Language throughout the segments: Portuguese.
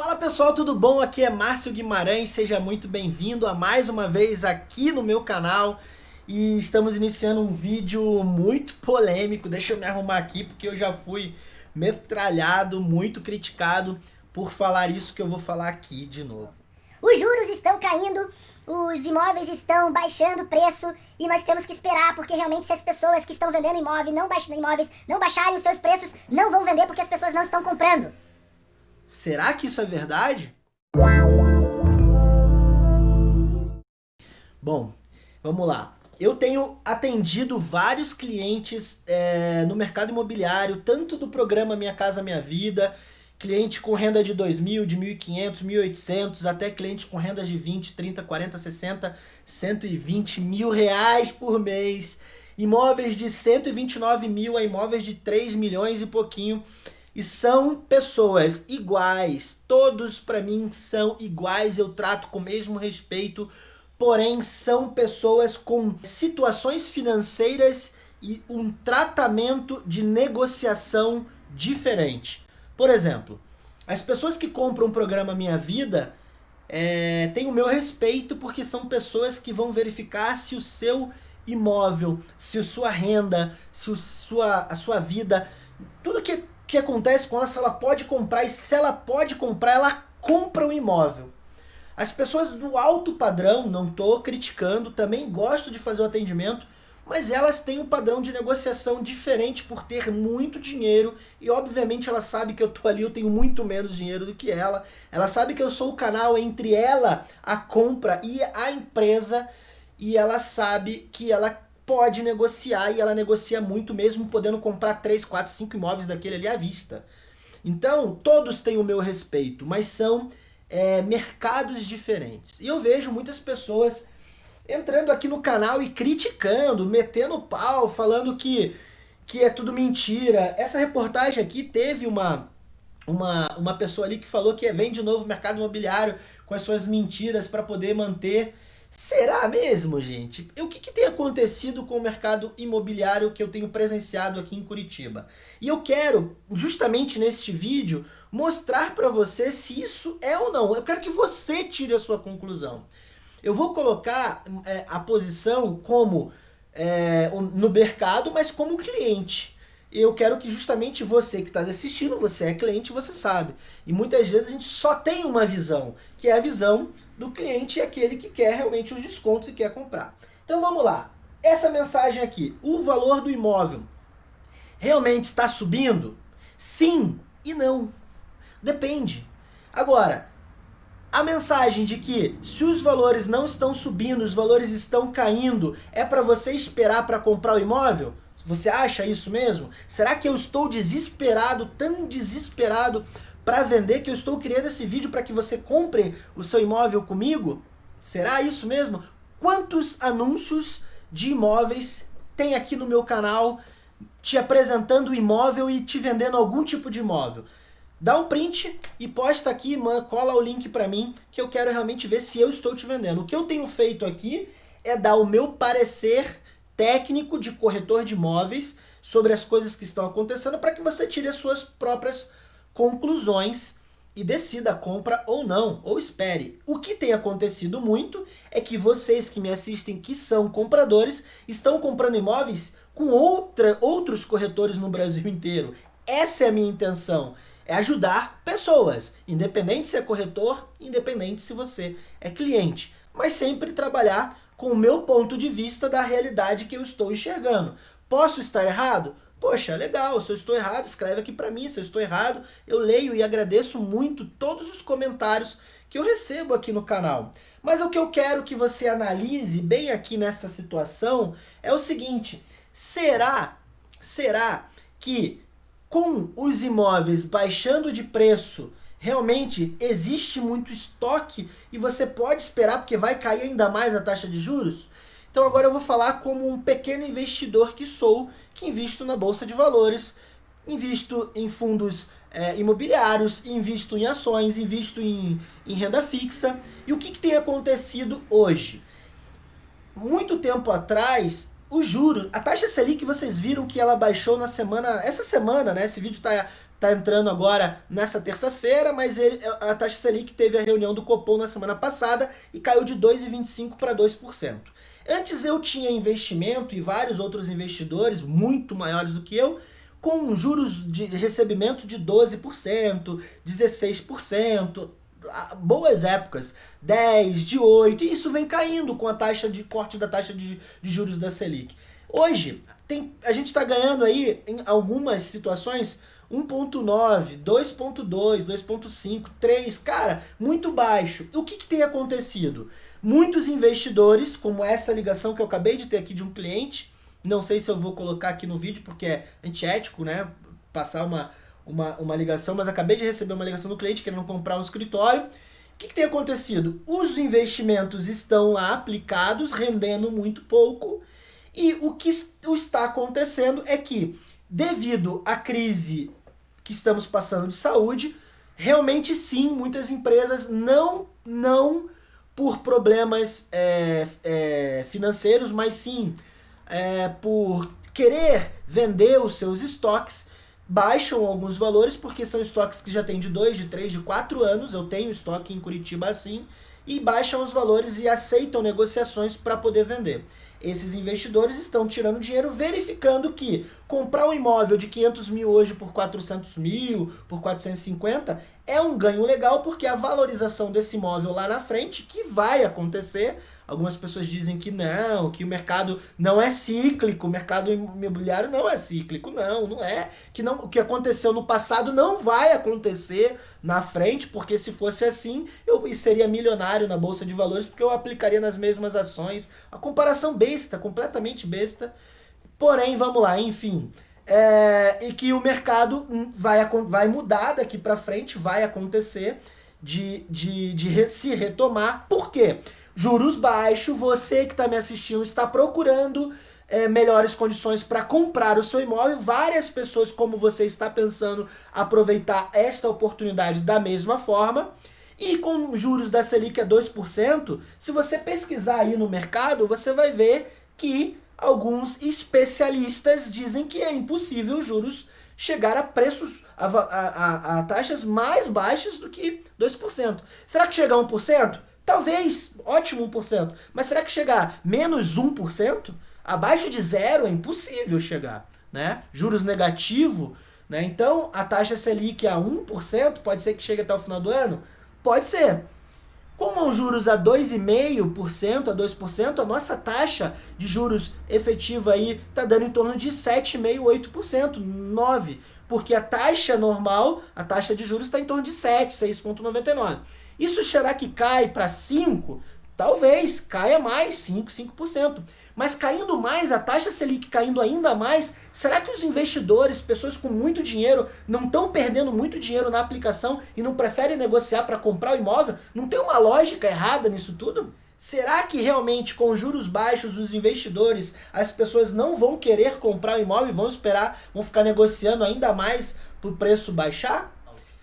Fala pessoal, tudo bom? Aqui é Márcio Guimarães, seja muito bem-vindo a mais uma vez aqui no meu canal e estamos iniciando um vídeo muito polêmico, deixa eu me arrumar aqui porque eu já fui metralhado, muito criticado por falar isso que eu vou falar aqui de novo. Os juros estão caindo, os imóveis estão baixando o preço e nós temos que esperar, porque realmente se as pessoas que estão vendendo imóvel não baixam, imóveis não baixarem os seus preços, não vão vender porque as pessoas não estão comprando. Será que isso é verdade? Bom, vamos lá. Eu tenho atendido vários clientes é, no mercado imobiliário, tanto do programa Minha Casa Minha Vida, cliente com renda de 2.000, de 1.500, 1.800, até cliente com renda de 20, 30, 40, 60, 120 mil reais por mês. Imóveis de 129 mil a imóveis de 3 milhões e pouquinho. E são pessoas iguais, todos para mim são iguais, eu trato com o mesmo respeito, porém são pessoas com situações financeiras e um tratamento de negociação diferente. Por exemplo, as pessoas que compram o programa Minha Vida é, têm o meu respeito porque são pessoas que vão verificar se o seu imóvel, se a sua renda, se o, sua, a sua vida, tudo que que acontece com ela se ela pode comprar e se ela pode comprar, ela compra o imóvel. As pessoas do alto padrão, não estou criticando, também gosto de fazer o atendimento, mas elas têm um padrão de negociação diferente por ter muito dinheiro e obviamente ela sabe que eu tô ali, eu tenho muito menos dinheiro do que ela. Ela sabe que eu sou o canal entre ela, a compra e a empresa e ela sabe que ela pode negociar e ela negocia muito mesmo podendo comprar 3, 4, 5 imóveis daquele ali à vista. Então, todos têm o meu respeito, mas são é, mercados diferentes. E eu vejo muitas pessoas entrando aqui no canal e criticando, metendo pau, falando que, que é tudo mentira. Essa reportagem aqui teve uma, uma, uma pessoa ali que falou que vem de novo o mercado imobiliário com as suas mentiras para poder manter Será mesmo, gente? O que, que, tem acontecido com o mercado imobiliário que eu tenho presenciado aqui em Curitiba? E eu quero, justamente neste vídeo, mostrar para você se isso é ou não. Eu quero que você tire a sua conclusão. Eu vou colocar é, a posição como é, no mercado, mas como cliente. Eu quero que justamente você que está assistindo, você é cliente, você sabe. E muitas vezes a gente só tem uma visão, que é a visão do cliente e aquele que quer realmente os descontos e quer comprar. Então vamos lá. Essa mensagem aqui, o valor do imóvel realmente está subindo? Sim e não. Depende. Agora, a mensagem de que se os valores não estão subindo, os valores estão caindo, é para você esperar para comprar o imóvel? Você acha isso mesmo? Será que eu estou desesperado, tão desesperado para vender que eu estou criando esse vídeo para que você compre o seu imóvel comigo? Será isso mesmo? Quantos anúncios de imóveis tem aqui no meu canal te apresentando o imóvel e te vendendo algum tipo de imóvel? Dá um print e posta aqui, cola o link para mim, que eu quero realmente ver se eu estou te vendendo. O que eu tenho feito aqui é dar o meu parecer técnico de corretor de imóveis sobre as coisas que estão acontecendo para que você tire as suas próprias conclusões e decida compra ou não, ou espere. O que tem acontecido muito é que vocês que me assistem, que são compradores, estão comprando imóveis com outra, outros corretores no Brasil inteiro. Essa é a minha intenção, é ajudar pessoas, independente se é corretor, independente se você é cliente, mas sempre trabalhar com o meu ponto de vista da realidade que eu estou enxergando. Posso estar errado? Poxa, legal, se eu estou errado, escreve aqui para mim, se eu estou errado, eu leio e agradeço muito todos os comentários que eu recebo aqui no canal. Mas o que eu quero que você analise bem aqui nessa situação é o seguinte, será, será que com os imóveis baixando de preço, realmente existe muito estoque e você pode esperar porque vai cair ainda mais a taxa de juros? Então agora eu vou falar como um pequeno investidor que sou, que invisto na Bolsa de Valores, invisto em fundos é, imobiliários, invisto em ações, invisto em, em renda fixa. E o que, que tem acontecido hoje? Muito tempo atrás, os juros, a taxa Selic vocês viram que ela baixou na semana, essa semana, né? Esse vídeo está está entrando agora nessa terça-feira, mas ele, a taxa Selic teve a reunião do Copom na semana passada e caiu de 2,25% para 2%. Antes eu tinha investimento e vários outros investidores, muito maiores do que eu, com juros de recebimento de 12%, 16%, boas épocas, 10, de 8, e isso vem caindo com a taxa de corte da taxa de, de juros da Selic. Hoje, tem, a gente está ganhando aí, em algumas situações, 1.9, 2.2, 2.5, 3, cara, muito baixo. O que, que tem acontecido? Muitos investidores, como essa ligação que eu acabei de ter aqui de um cliente, não sei se eu vou colocar aqui no vídeo porque é antiético, né? Passar uma, uma, uma ligação, mas acabei de receber uma ligação do cliente querendo comprar um escritório. O que, que tem acontecido? Os investimentos estão lá aplicados, rendendo muito pouco, e o que está acontecendo é que, devido à crise que estamos passando de saúde, realmente sim, muitas empresas não, não por problemas é, é, financeiros, mas sim é, por querer vender os seus estoques, baixam alguns valores, porque são estoques que já tem de 2, de 3, de 4 anos, eu tenho estoque em Curitiba assim, e baixam os valores e aceitam negociações para poder vender. Esses investidores estão tirando dinheiro verificando que comprar um imóvel de 500 mil hoje por 400 mil, por 450, é um ganho legal porque a valorização desse imóvel lá na frente, que vai acontecer, Algumas pessoas dizem que não, que o mercado não é cíclico, o mercado imobiliário não é cíclico. Não, não é. Que não, o que aconteceu no passado não vai acontecer na frente, porque se fosse assim, eu seria milionário na Bolsa de Valores, porque eu aplicaria nas mesmas ações. A comparação besta, completamente besta. Porém, vamos lá, enfim. É, e que o mercado vai, vai mudar daqui para frente, vai acontecer de, de, de re, se retomar. Por quê? Juros baixos, você que está me assistindo está procurando é, melhores condições para comprar o seu imóvel. Várias pessoas como você está pensando aproveitar esta oportunidade da mesma forma. E com juros da Selic a 2%, se você pesquisar aí no mercado, você vai ver que alguns especialistas dizem que é impossível juros chegar a preços, a, a, a, a taxas mais baixas do que 2%. Será que chega a 1%? Talvez, ótimo 1%. Mas será que chegar menos 1%? Abaixo de zero é impossível chegar. Né? Juros negativo, né? então a taxa Selic a 1%, pode ser que chegue até o final do ano? Pode ser. Como os juros a 2,5%, a 2%, a nossa taxa de juros efetiva aí está dando em torno de 7,5%, 8%, 9%. Porque a taxa normal, a taxa de juros está em torno de 7, 6,99%. Isso será que cai para 5? Talvez, caia mais, 5, 5%. Mas caindo mais, a taxa Selic caindo ainda mais, será que os investidores, pessoas com muito dinheiro, não estão perdendo muito dinheiro na aplicação e não preferem negociar para comprar o imóvel? Não tem uma lógica errada nisso tudo? Será que realmente com juros baixos os investidores, as pessoas não vão querer comprar o imóvel e vão esperar, vão ficar negociando ainda mais para o preço baixar?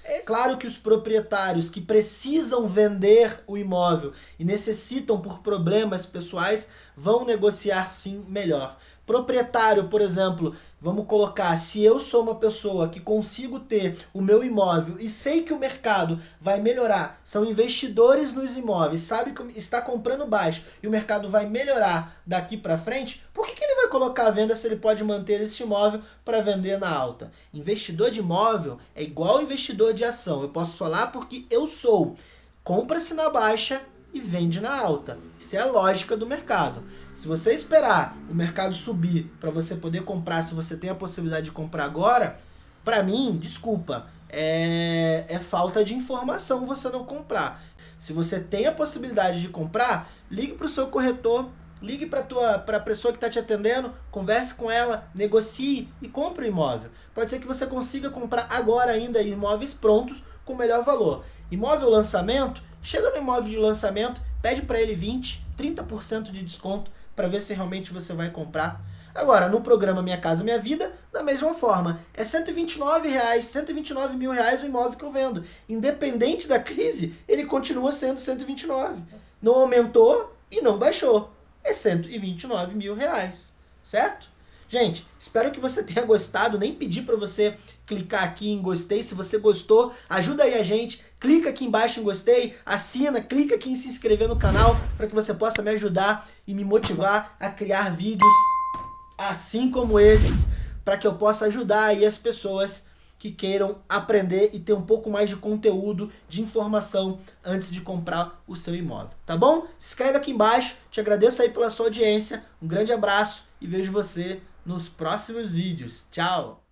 É claro que os proprietários que precisam vender o imóvel e necessitam por problemas pessoais vão negociar sim melhor. Proprietário, por exemplo, vamos colocar, se eu sou uma pessoa que consigo ter o meu imóvel e sei que o mercado vai melhorar, são investidores nos imóveis, sabe que está comprando baixo e o mercado vai melhorar daqui para frente, por que, que vai colocar a venda se ele pode manter esse imóvel para vender na alta? Investidor de imóvel é igual investidor de ação, eu posso falar porque eu sou. Compra-se na baixa e vende na alta. Isso é a lógica do mercado. Se você esperar o mercado subir para você poder comprar, se você tem a possibilidade de comprar agora, para mim, desculpa, é, é falta de informação você não comprar. Se você tem a possibilidade de comprar, ligue para o seu corretor, ligue para a pessoa que está te atendendo, converse com ela, negocie e compre o imóvel. Pode ser que você consiga comprar agora ainda imóveis prontos com melhor valor. Imóvel lançamento, Chega no imóvel de lançamento, pede para ele 20, 30% de desconto para ver se realmente você vai comprar. Agora, no programa Minha Casa Minha Vida, da mesma forma, é 129 reais, 129 mil reais o imóvel que eu vendo. Independente da crise, ele continua sendo 129. Não aumentou e não baixou. É 129 mil reais, certo? Gente, espero que você tenha gostado, nem pedi para você clicar aqui em gostei, se você gostou, ajuda aí a gente, clica aqui embaixo em gostei, assina, clica aqui em se inscrever no canal para que você possa me ajudar e me motivar a criar vídeos assim como esses, para que eu possa ajudar aí as pessoas que queiram aprender e ter um pouco mais de conteúdo, de informação antes de comprar o seu imóvel, tá bom? Se inscreve aqui embaixo, te agradeço aí pela sua audiência, um grande abraço e vejo você nos próximos vídeos. Tchau!